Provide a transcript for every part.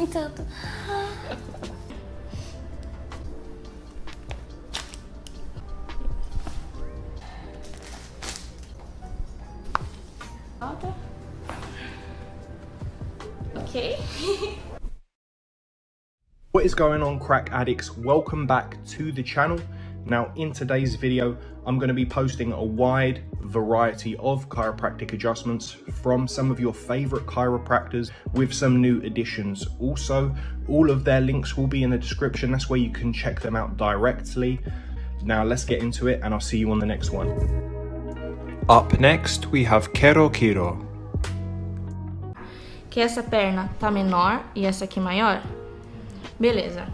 Tem tanto. Volta. Ok. What is going on crack addicts? Welcome back to the channel. Now in today's video, I'm going to be posting a wide variety of chiropractic adjustments from some of your favorite chiropractors with some new additions. Also, all of their links will be in the description. That's where you can check them out directly. Now let's get into it and I'll see you on the next one. Up next, we have Kero Kiro. Que essa perna tá menor e essa aqui maior. Beleza.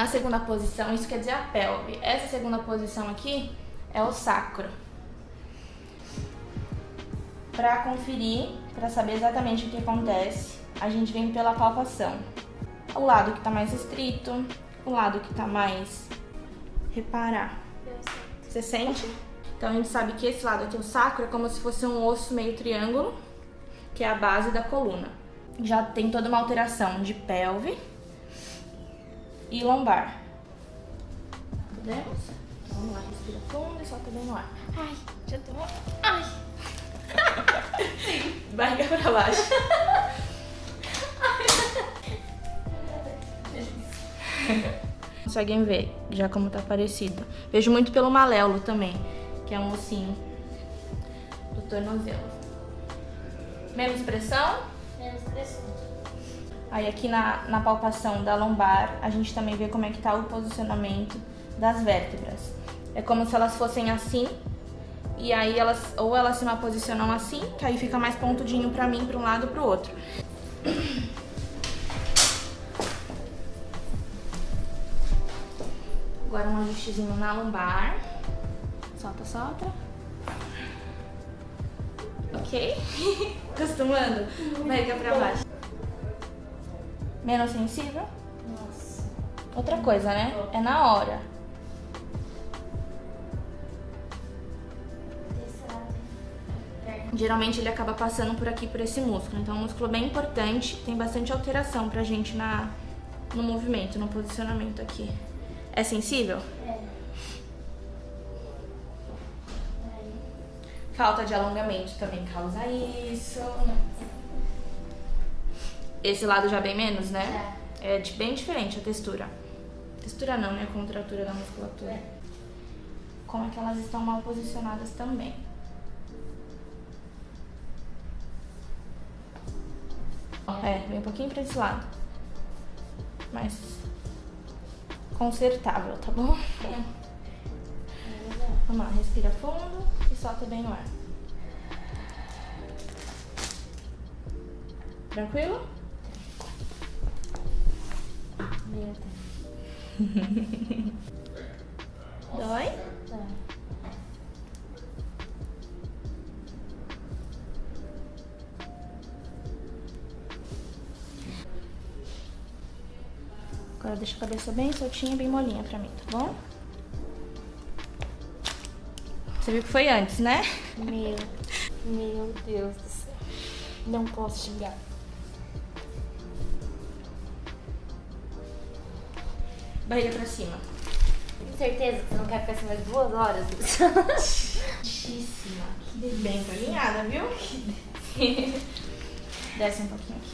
A segunda posição, isso quer dizer a pelve. Essa segunda posição aqui é o sacro. Para conferir, para saber exatamente o que acontece, a gente vem pela palpação. O lado que tá mais estrito, o lado que tá mais reparar. Você sente? Então a gente sabe que esse lado aqui, o sacro, é como se fosse um osso meio triângulo, que é a base da coluna. Já tem toda uma alteração de pelve e lombar. Podemos? Então, vamos lá, respira fundo e solta bem no ar. Ai, já tô... Ai! Barriga pra baixo. Conseguem ver já como tá parecido. Vejo muito pelo maléolo também, que é um ossinho do tornozelo. Menos pressão? Aí aqui na, na palpação da lombar, a gente também vê como é que tá o posicionamento das vértebras. É como se elas fossem assim, e aí elas, ou elas se posicionam assim, que aí fica mais pontudinho pra mim, pra um lado e pro outro. Agora um ajustezinho na lombar. Solta, solta. Ok? Acostumando? Barriga pra baixo. Menos sensível? Nossa. Outra coisa, né? É na hora. Geralmente ele acaba passando por aqui, por esse músculo. Então, é um músculo bem importante, tem bastante alteração pra gente na, no movimento, no posicionamento aqui. É sensível? É. Falta de alongamento também causa isso. Esse lado já bem menos, né? É de- bem diferente a textura. Textura não, né? A contratura da musculatura. Como é que elas estão mal posicionadas também. É, vem um pouquinho pra esse lado. Mas consertável, tá bom? Vamos lá, respira fundo e solta bem no ar. Tranquilo? Deus. Dói? Agora deixa a cabeça bem soltinha, bem molinha pra mim, tá bom? Você viu que foi antes, né? Meu. Meu Deus do céu. Não posso xingar. Barriga pra cima. Tenho certeza que você não quer ficar assim mais duas horas. Muitíssima. Que bem alinhada, viu? Desce um pouquinho aqui.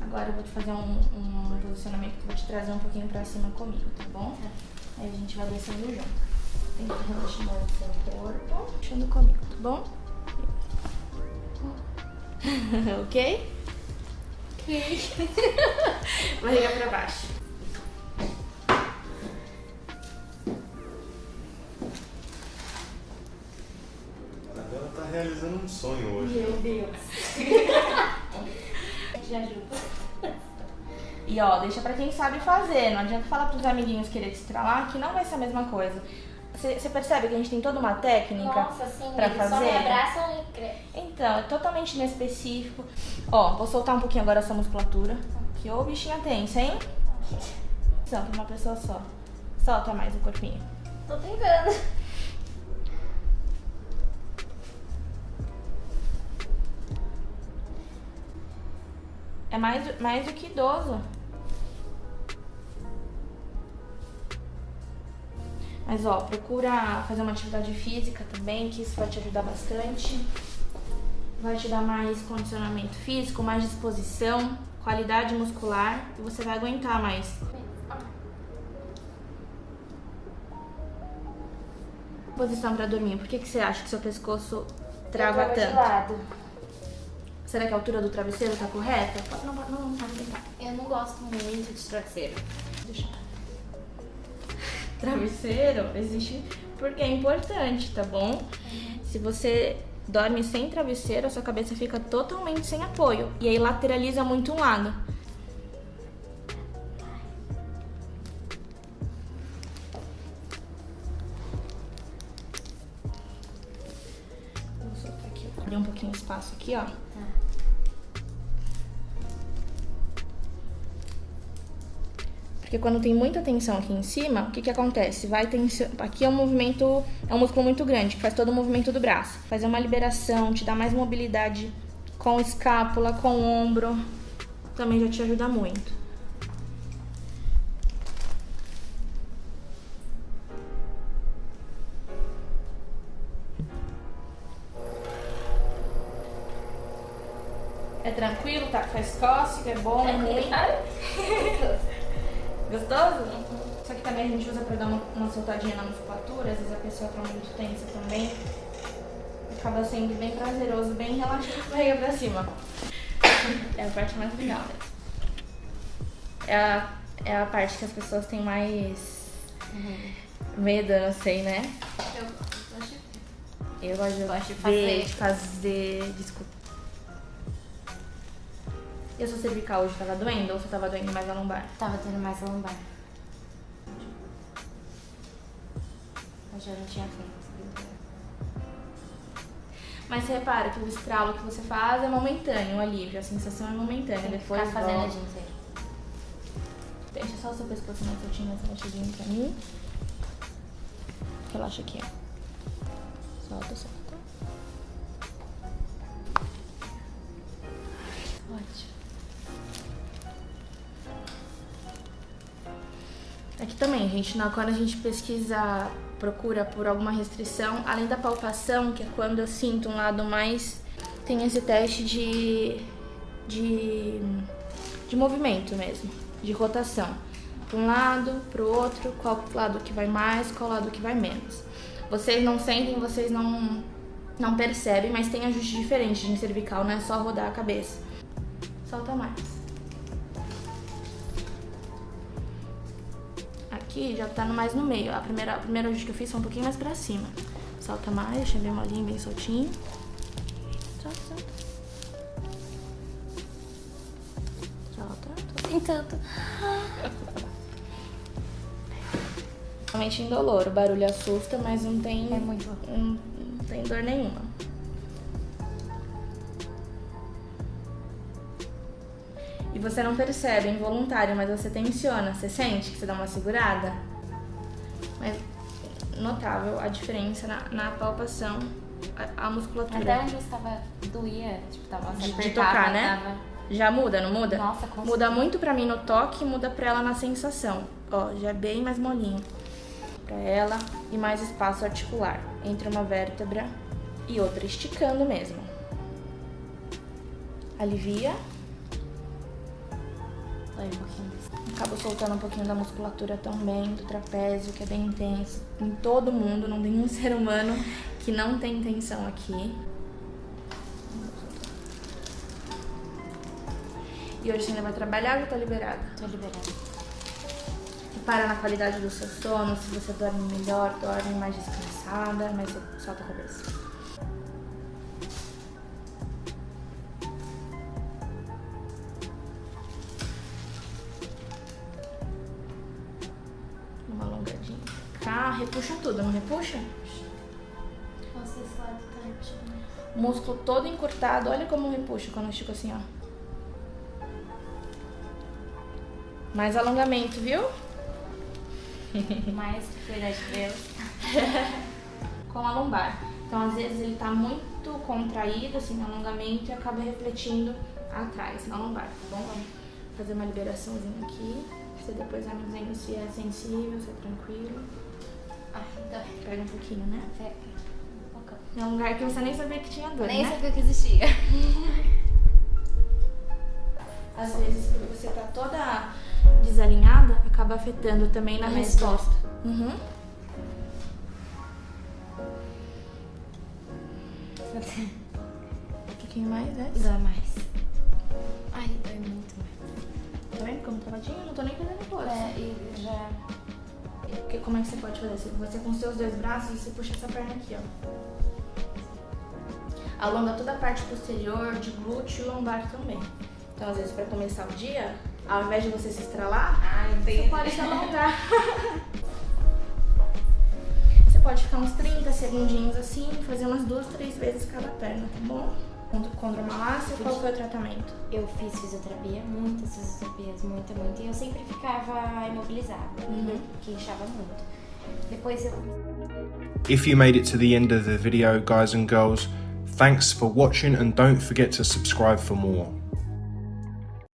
Agora eu vou te fazer um, um posicionamento que eu vou te trazer um pouquinho pra cima comigo, tá bom? Aí a gente vai descendo junto. Tenta relaxar o seu corpo. Deixando comigo, tá bom? ok? Ok. Barriga pra baixo. Sonho hoje. Meu Deus. Te ajuda. E ó, deixa pra quem sabe fazer. Não adianta falar pros amiguinhos querer te estralar que não vai ser a mesma coisa. Você percebe que a gente tem toda uma técnica Nossa, sim. pra eles só fazer? me abraçam e. Então, é totalmente inespecífico. Ó, vou soltar um pouquinho agora essa musculatura. Que ô bichinha tensa, hein? Só pra uma pessoa só. Solta mais o corpinho. Tô tentando. É mais, mais do que idoso. Mas ó, procura fazer uma atividade física também, que isso vai te ajudar bastante. Vai te dar mais condicionamento físico, mais disposição, qualidade muscular e você vai aguentar mais. Posição para dormir. Por que, que você acha que seu pescoço trava tava de tanto? lado. Será que a altura do travesseiro tá correta? Não, não, não, não, pode tentar. Eu não gosto muito de travesseiro. Deixa. Travesseiro existe porque é importante, tá bom? Se você dorme sem travesseiro, a sua cabeça fica totalmente sem apoio e aí lateraliza muito um lado. Vou soltar aqui, abrir um pouquinho espaço aqui, ó. Porque quando tem muita tensão aqui em cima, o que que acontece? Vai tension... Aqui é um movimento, é um músculo muito grande, que faz todo o movimento do braço. Fazer uma liberação, te dá mais mobilidade com escápula, com ombro. Também já te ajuda muito. É tranquilo, tá? Faz cócega, é bom, é ruim. Gostoso? Isso aqui também a gente usa pra dar uma, uma soltadinha na musculatura, às vezes a pessoa tá muito tensa também. Acaba sendo bem prazeroso, bem relaxante, barriga pra cima. É a parte mais legal mesmo. É a, é a parte que as pessoas têm mais medo, eu não sei, né? Eu gosto de Eu gosto de, fazer. de fazer, de escutar. E a sua cervical hoje tava doendo ou você tava doendo mais a lombar? Tava tendo mais lombar. Hoje eu não tinha feito. Mas você repara que o estralo que você faz é momentâneo, o alívio, a sensação é momentânea. Tem Depois ficar fazendo volta. dia inteiro. Deixa só o seu pescoço mais soltinho, mais relaxadinho pra mim. Relaxa aqui, ó. Solta, solta. Também, gente, na, quando a gente pesquisa, procura por alguma restrição, além da palpação, que é quando eu sinto um lado mais. Tem esse teste de. de. de movimento mesmo, de rotação. Para um lado, para o outro, qual lado que vai mais, qual lado que vai menos. Vocês não sentem, vocês não, não percebem, mas tem ajuste diferente de cervical, não é só rodar a cabeça. Solta mais. Aqui já tá no- mais no meio. A primeira, a primeira que eu fiz foi um pouquinho mais pra cima. Solta mais, deixa bem molinho, bem soltinho. Solta, solta. Solta. Tem tanto. Realmente indolor. O barulho assusta, mas não tem, É muito. não, não tem dor nenhuma. Você não percebe, é involuntário, mas você tensiona. Você sente que você dá uma segurada? Mas notável a diferença na, na palpação, a, a musculatura. Até onde eu estava doía, tipo, tava De- de tocar, né? Tava... Já muda, não muda? Nossa, com Muda muito pra mim no toque, muda pra ela na sensação. Ó, já é bem mais molinho. Pra ela e mais espaço articular entre uma vértebra e outra, esticando mesmo. Alivia. Dói um pouquinho. Acabo soltando um pouquinho da musculatura também, do trapézio, que é bem intenso. Em todo mundo, não tem um ser humano que não tem tensão aqui. E hoje você ainda vai trabalhar ou tá liberada? Tô liberada. Repara na qualidade do seu sono, se você dorme melhor, dorme mais descansada, mas solta a cabeça. Repuxa tudo, não repuxa? Nossa, esse lado tá puxando. O músculo todo encurtado, olha como repuxa quando eu estico assim, ó. Mais alongamento, viu? Mais cuidar de Deus. com a lombar. Então, às vezes, ele tá muito contraído, assim, no alongamento, e acaba refletindo atrás, na lombar, tá bom? Vamos fazer uma liberaçãozinha aqui. Você depois vai me dizendo se é sensível, se é tranquilo. Ai, dói. Pega um pouquinho, né? Pega. Um. É um lugar que você nem sabia que tinha dor, Nem né? sabia que existia. Às vezes, quando você tá toda desalinhada, acaba afetando também na A resposta. Uhum. Um pouquinho mais, né? Dói mais. Porque como é que você pode fazer? Se você com seus dois braços, você puxa essa perna aqui, ó. Alonga toda a parte posterior, de glúteo e lombar também. Então, às vezes, pra começar o dia, ao invés de você se estralar, Ai, você pode se alongar. você pode ficar uns 30 segundinhos assim, fazer umas duas, três vezes cada perna, tá bom? Condromalácia, qual foi o tratamento? Eu fiz fisioterapia, muitas fisioterapias, muita, muita. E eu sempre ficava imobilizada, Uhum. que inchava muito. Depois eu If you made it to the end of the video, guys and girls, thanks for watching and don't forget to subscribe for more.